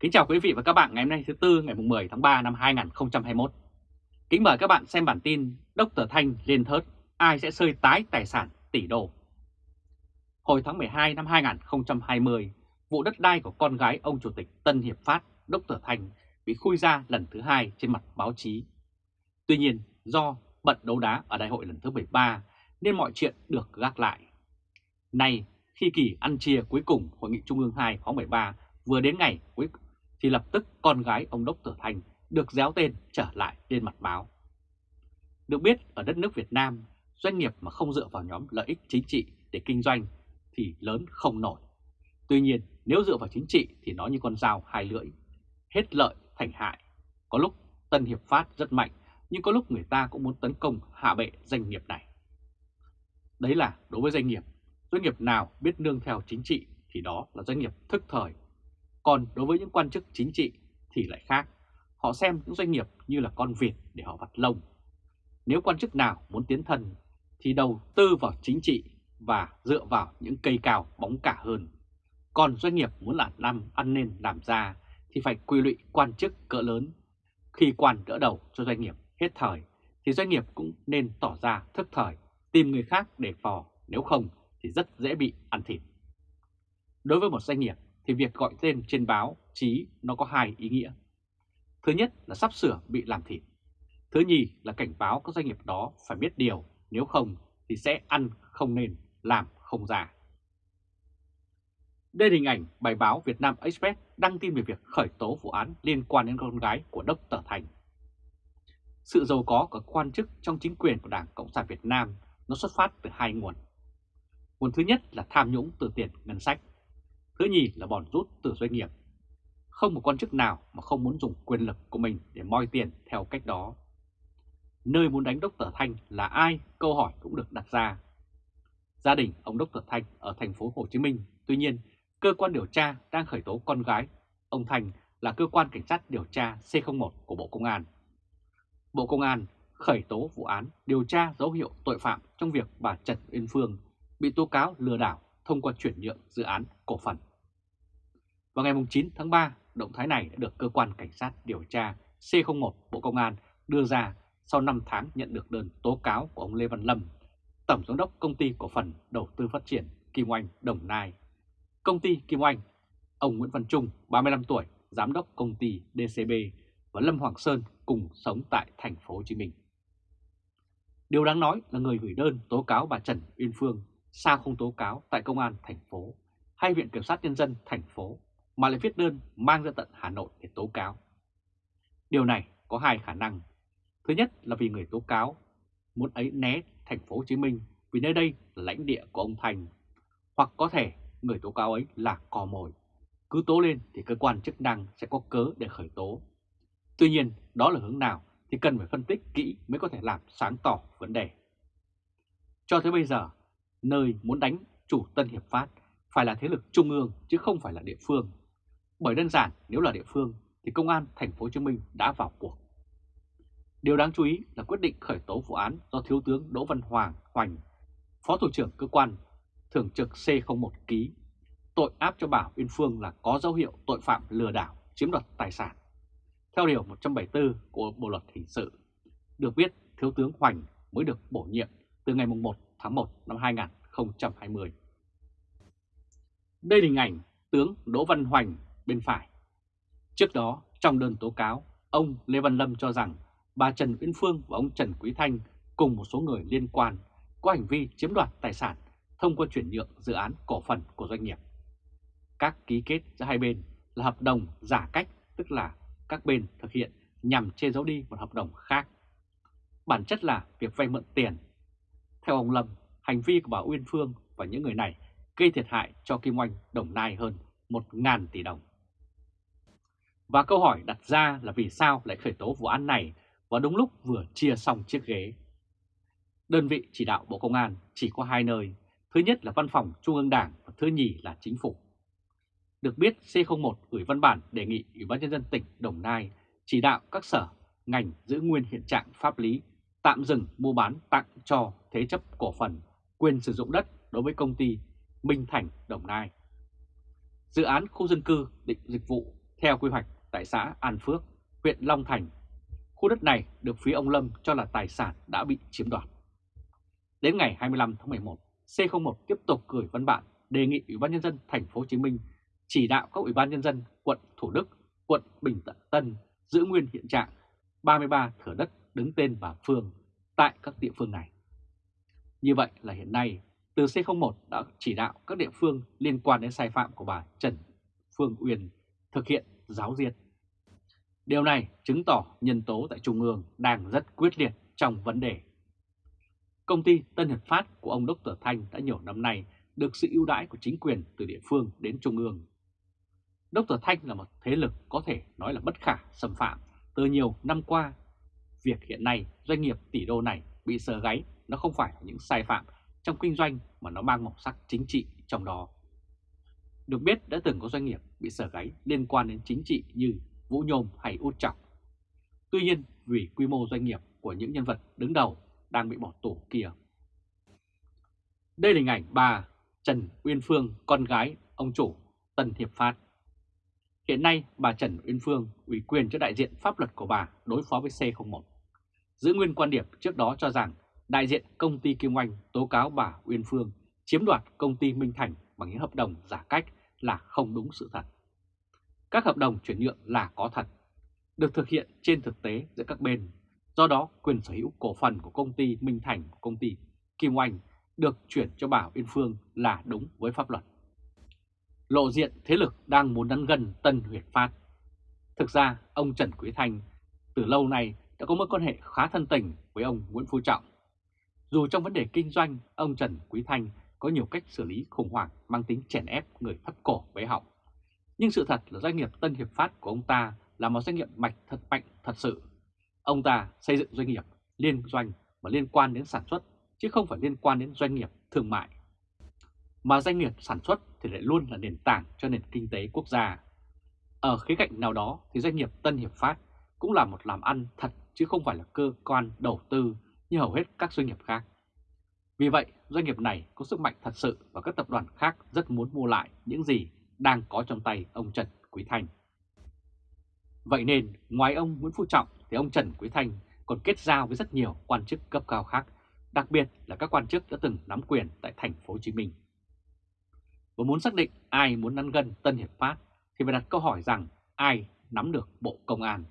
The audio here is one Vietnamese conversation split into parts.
Kính chào quý vị và các bạn ngày hôm nay thứ Tư ngày 10 tháng 3 năm 2021. Kính mời các bạn xem bản tin Dr. Thanh lên thớt, ai sẽ sơi tái tài sản tỷ đô. Hồi tháng 12 năm 2020, vụ đất đai của con gái ông Chủ tịch Tân Hiệp Phát Dr. Thanh bị khui ra lần thứ hai trên mặt báo chí. Tuy nhiên, do bận đấu đá ở đại hội lần thứ 13 nên mọi chuyện được gác lại. Nay, khi kỳ ăn chia cuối cùng Hội nghị Trung ương 2 khóa 13 vừa đến ngày cuối thì lập tức con gái ông Đốc Tử Thành được déo tên trở lại lên mặt báo. Được biết ở đất nước Việt Nam, doanh nghiệp mà không dựa vào nhóm lợi ích chính trị để kinh doanh thì lớn không nổi. Tuy nhiên nếu dựa vào chính trị thì nó như con dao hai lưỡi, hết lợi thành hại. Có lúc Tân Hiệp Phát rất mạnh nhưng có lúc người ta cũng muốn tấn công hạ bệ doanh nghiệp này. Đấy là đối với doanh nghiệp, doanh nghiệp nào biết nương theo chính trị thì đó là doanh nghiệp thức thời còn đối với những quan chức chính trị thì lại khác. Họ xem những doanh nghiệp như là con vịt để họ vặt lông. Nếu quan chức nào muốn tiến thân thì đầu tư vào chính trị và dựa vào những cây cao bóng cả hơn. Còn doanh nghiệp muốn làm năm ăn nên làm ra thì phải quy lụy quan chức cỡ lớn. Khi quan đỡ đầu cho doanh nghiệp hết thời thì doanh nghiệp cũng nên tỏ ra thức thời, tìm người khác để phò, nếu không thì rất dễ bị ăn thịt. Đối với một doanh nghiệp thì việc gọi tên trên báo chí nó có hai ý nghĩa. Thứ nhất là sắp sửa bị làm thịt. Thứ nhì là cảnh báo các doanh nghiệp đó phải biết điều, nếu không thì sẽ ăn không nên, làm không ra. Đây là hình ảnh bài báo Việt Nam Express đăng tin về việc khởi tố vụ án liên quan đến con gái của Đốc Tở Thành. Sự giàu có của quan chức trong chính quyền của Đảng Cộng sản Việt Nam nó xuất phát từ hai nguồn. Nguồn thứ nhất là tham nhũng từ tiền ngân sách Thứ nhì là bòn rút từ doanh nghiệp. Không một quan chức nào mà không muốn dùng quyền lực của mình để moi tiền theo cách đó. Nơi muốn đánh Đốc Tờ Thanh là ai? Câu hỏi cũng được đặt ra. Gia đình ông Đốc Tờ Thanh ở thành phố Hồ Chí Minh, tuy nhiên cơ quan điều tra đang khởi tố con gái. Ông Thanh là cơ quan cảnh sát điều tra C01 của Bộ Công an. Bộ Công an khởi tố vụ án điều tra dấu hiệu tội phạm trong việc bà Trần Uyên Phương bị tố cáo lừa đảo thông qua chuyển nhượng dự án cổ phần. Vào ngày 9 tháng 3, động thái này đã được Cơ quan Cảnh sát điều tra C01 Bộ Công an đưa ra sau 5 tháng nhận được đơn tố cáo của ông Lê Văn Lâm, Tổng Giám đốc Công ty Cổ phần Đầu tư Phát triển Kim Oanh Đồng Nai. Công ty Kim Oanh, ông Nguyễn Văn Trung, 35 tuổi, Giám đốc Công ty DCB và Lâm Hoàng Sơn cùng sống tại thành phố Hồ Chí Minh. Điều đáng nói là người gửi đơn tố cáo bà Trần Uyên Phương sao không tố cáo tại Công an thành phố hay Viện Kiểm sát Nhân dân thành phố mà lại viết đơn mang ra tận Hà Nội để tố cáo. Điều này có hai khả năng. Thứ nhất là vì người tố cáo muốn ấy né thành phố Hồ Chí Minh vì nơi đây là lãnh địa của ông Thành. Hoặc có thể người tố cáo ấy là cò mồi. Cứ tố lên thì cơ quan chức năng sẽ có cớ để khởi tố. Tuy nhiên đó là hướng nào thì cần phải phân tích kỹ mới có thể làm sáng tỏ vấn đề. Cho tới bây giờ, nơi muốn đánh chủ Tân Hiệp Phát phải là thế lực trung ương chứ không phải là địa phương. Bởi đơn giản nếu là địa phương thì công an thành phố Hồ Chí Minh đã vào cuộc. Điều đáng chú ý là quyết định khởi tố vụ án do Thiếu tướng Đỗ Văn Hoàng Hoành, Phó Thủ trưởng Cơ quan Thường trực C01 ký, tội áp cho Bảo Uyên Phương là có dấu hiệu tội phạm lừa đảo, chiếm đoạt tài sản. Theo Điều 174 của Bộ Luật Hình sự, được biết Thiếu tướng Hoành mới được bổ nhiệm từ ngày 1 tháng 1 năm 2020. Đây là hình ảnh tướng Đỗ Văn Hoành bên phải. Trước đó, trong đơn tố cáo, ông Lê Văn Lâm cho rằng bà Trần Uyên Phương và ông Trần Quý Thanh cùng một số người liên quan có hành vi chiếm đoạt tài sản thông qua chuyển nhượng dự án cổ phần của doanh nghiệp. Các ký kết giữa hai bên là hợp đồng giả cách, tức là các bên thực hiện nhằm che giấu đi một hợp đồng khác. Bản chất là việc vay mượn tiền. Theo ông Lâm, hành vi của bà Uyên Phương và những người này gây thiệt hại cho Kim Oanh Đồng Nai hơn 1.000 tỷ đồng. Và câu hỏi đặt ra là vì sao lại khởi tố vụ án này và đúng lúc vừa chia xong chiếc ghế. Đơn vị chỉ đạo Bộ Công an chỉ có hai nơi, thứ nhất là Văn phòng Trung ương Đảng và thứ nhì là Chính phủ. Được biết C01 gửi văn bản đề nghị Ủy ban Nhân dân tỉnh Đồng Nai chỉ đạo các sở, ngành giữ nguyên hiện trạng pháp lý, tạm dừng mua bán tặng cho thế chấp cổ phần, quyền sử dụng đất đối với công ty Minh Thành Đồng Nai. Dự án khu dân cư định dịch vụ Theo quy hoạch tại xã An Phước, huyện Long Thành, khu đất này được phía ông Lâm cho là tài sản đã bị chiếm đoạt. Đến ngày 25 tháng 11, C01 tiếp tục gửi văn bản đề nghị Ủy ban nhân dân thành phố Hồ Chí Minh chỉ đạo các ủy ban nhân dân quận Thủ Đức, quận Bình Tân giữ nguyên hiện trạng 33 thửa đất đứng tên bà Phương tại các địa phương này. Như vậy là hiện nay, từ C01 đã chỉ đạo các địa phương liên quan đến sai phạm của bà Trần Phương Uyên thực hiện giáo diệt. Điều này chứng tỏ nhân tố tại Trung ương đang rất quyết liệt trong vấn đề. Công ty Tân Hiệp Phát của ông Dr. Thanh đã nhiều năm nay được sự ưu đãi của chính quyền từ địa phương đến Trung ương. Dr. Thanh là một thế lực có thể nói là bất khả xâm phạm từ nhiều năm qua. Việc hiện nay doanh nghiệp tỷ đô này bị sờ gáy nó không phải là những sai phạm trong kinh doanh mà nó mang màu sắc chính trị trong đó. Được biết đã từng có doanh nghiệp bị sở gáy liên quan đến chính trị như Vũ Nhôm hay Út Trọng. Tuy nhiên vì quy mô doanh nghiệp của những nhân vật đứng đầu đang bị bỏ tù kia. Đây là hình ảnh bà Trần Uyên Phương, con gái ông chủ Tân Hiệp Phát. Hiện nay bà Trần Uyên Phương ủy quyền cho đại diện pháp luật của bà đối phó với C01. Giữ nguyên quan điểm trước đó cho rằng đại diện công ty Kim Oanh tố cáo bà Uyên Phương chiếm đoạt công ty Minh Thành bằng những hợp đồng giả cách là không đúng sự thật. Các hợp đồng chuyển nhượng là có thật, được thực hiện trên thực tế giữa các bên. Do đó, quyền sở hữu cổ phần của công ty Minh Thành, công ty Kim Oanh được chuyển cho bà Uyên Phương là đúng với pháp luật. Lộ diện thế lực đang muốn đắn gần Tân Huyệt Phát. Thực ra, ông Trần Quý Thanh từ lâu nay đã có mối quan hệ khá thân tình với ông Nguyễn Phú Trọng. Dù trong vấn đề kinh doanh, ông Trần Quý Thanh có nhiều cách xử lý khủng hoảng, mang tính chèn ép người thấp cổ bế họng. Nhưng sự thật là doanh nghiệp Tân Hiệp Phát của ông ta là một doanh nghiệp mạch thật mạnh thật sự. Ông ta xây dựng doanh nghiệp liên doanh và liên quan đến sản xuất, chứ không phải liên quan đến doanh nghiệp thương mại. Mà doanh nghiệp sản xuất thì lại luôn là nền tảng cho nền kinh tế quốc gia. Ở khía cạnh nào đó thì doanh nghiệp Tân Hiệp Phát cũng là một làm ăn thật, chứ không phải là cơ quan đầu tư như hầu hết các doanh nghiệp khác. Vì vậy, doanh nghiệp này có sức mạnh thật sự và các tập đoàn khác rất muốn mua lại những gì đang có trong tay ông Trần Quý Thanh. Vậy nên, ngoài ông Nguyễn Phú Trọng thì ông Trần Quý Thanh còn kết giao với rất nhiều quan chức cấp cao khác, đặc biệt là các quan chức đã từng nắm quyền tại thành phố Hồ Chí Minh. Và muốn xác định ai muốn năn gân Tân Hiệp Phát thì phải đặt câu hỏi rằng ai nắm được Bộ Công an.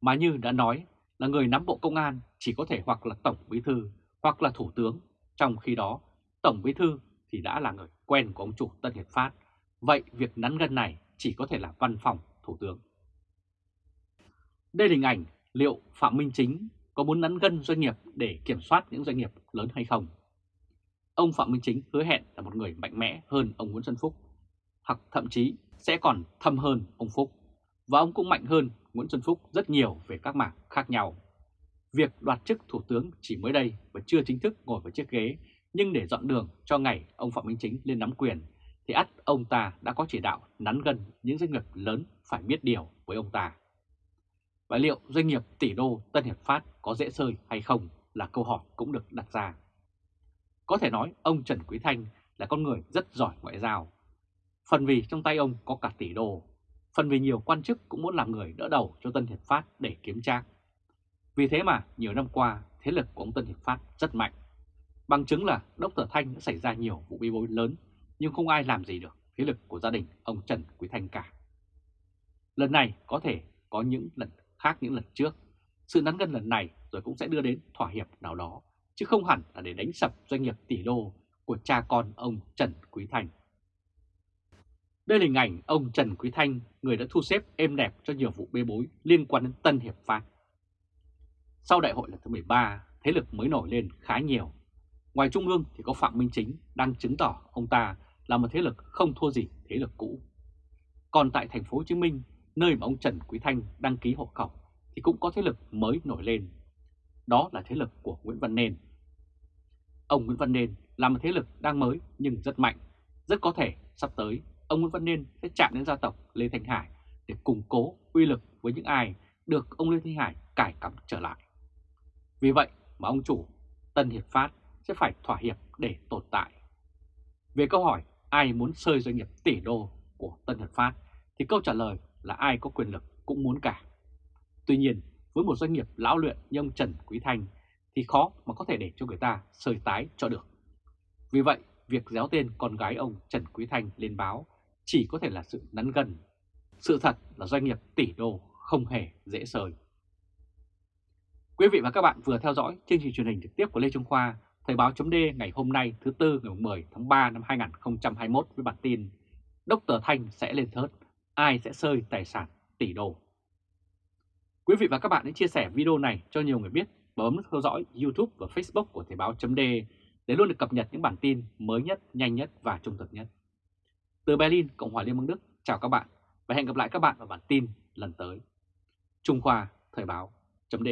Mà như đã nói là người nắm Bộ Công an chỉ có thể hoặc là Tổng Bí Thư hoặc là Thủ tướng, trong khi đó Tổng Bí Thư thì đã là người quen của ông chủ Tân Hiệp Phát, vậy việc nắn gân này chỉ có thể là văn phòng Thủ tướng. Đây là hình ảnh liệu Phạm Minh Chính có muốn nắn gân doanh nghiệp để kiểm soát những doanh nghiệp lớn hay không? Ông Phạm Minh Chính hứa hẹn là một người mạnh mẽ hơn ông Nguyễn Xuân Phúc, hoặc thậm chí sẽ còn thâm hơn ông Phúc, và ông cũng mạnh hơn Nguyễn Xuân Phúc rất nhiều về các mảng khác nhau. Việc đoạt chức Thủ tướng chỉ mới đây và chưa chính thức ngồi vào chiếc ghế, nhưng để dọn đường cho ngày ông Phạm Minh Chính lên nắm quyền, thì ắt ông ta đã có chỉ đạo nắn gần những doanh nghiệp lớn phải biết điều với ông ta. Và liệu doanh nghiệp tỷ đô Tân Hiệp Phát có dễ sơi hay không là câu hỏi cũng được đặt ra. Có thể nói ông Trần Quý Thanh là con người rất giỏi ngoại giao. Phần vì trong tay ông có cả tỷ đô, phần vì nhiều quan chức cũng muốn làm người đỡ đầu cho Tân Hiệp Phát để kiếm trác. Vì thế mà nhiều năm qua thế lực của ông Tân Hiệp Phát rất mạnh. Bằng chứng là Dr. Thanh đã xảy ra nhiều vụ bê bối lớn nhưng không ai làm gì được thế lực của gia đình ông Trần Quý Thanh cả. Lần này có thể có những lần khác những lần trước. Sự nắn gân lần này rồi cũng sẽ đưa đến thỏa hiệp nào đó, chứ không hẳn là để đánh sập doanh nghiệp tỷ đô của cha con ông Trần Quý Thanh. Đây là hình ảnh ông Trần Quý Thanh, người đã thu xếp êm đẹp cho nhiều vụ bê bối liên quan đến Tân Hiệp Phát. Sau đại hội lần thứ 13, thế lực mới nổi lên khá nhiều. Ngoài Trung ương thì có Phạm Minh Chính đang chứng tỏ ông ta là một thế lực không thua gì thế lực cũ. Còn tại thành phố Hồ Chí Minh, nơi mà ông Trần Quý Thanh đăng ký hộ khẩu thì cũng có thế lực mới nổi lên. Đó là thế lực của Nguyễn Văn Nên. Ông Nguyễn Văn Nên là một thế lực đang mới nhưng rất mạnh. Rất có thể sắp tới ông Nguyễn Văn Nên sẽ chạm đến gia tộc Lê Thanh Hải để củng cố uy lực với những ai được ông Lê Thanh Hải cải cắm trở lại. Vì vậy mà ông chủ Tân Hiệp Phát sẽ phải thỏa hiệp để tồn tại. Về câu hỏi ai muốn sơi doanh nghiệp tỷ đô của Tân Hiệp Phát thì câu trả lời là ai có quyền lực cũng muốn cả. Tuy nhiên, với một doanh nghiệp lão luyện như ông Trần Quý Thanh thì khó mà có thể để cho người ta sơi tái cho được. Vì vậy, việc déo tên con gái ông Trần Quý Thanh lên báo chỉ có thể là sự nắn gần. Sự thật là doanh nghiệp tỷ đô không hề dễ sơi. Quý vị và các bạn vừa theo dõi chương trình truyền hình trực tiếp của Lê Trung Khoa, Thời báo chấm ngày hôm nay thứ Tư ngày 10 tháng 3 năm 2021 với bản tin Đốc Tờ Thanh sẽ lên thớt, ai sẽ sơi tài sản tỷ đô. Quý vị và các bạn hãy chia sẻ video này cho nhiều người biết và bấm theo dõi YouTube và Facebook của Thời báo chấm để luôn được cập nhật những bản tin mới nhất, nhanh nhất và trung thực nhất. Từ Berlin, Cộng hòa Liên bang Đức, chào các bạn và hẹn gặp lại các bạn vào bản tin lần tới. Trung Khoa, Thời báo chấm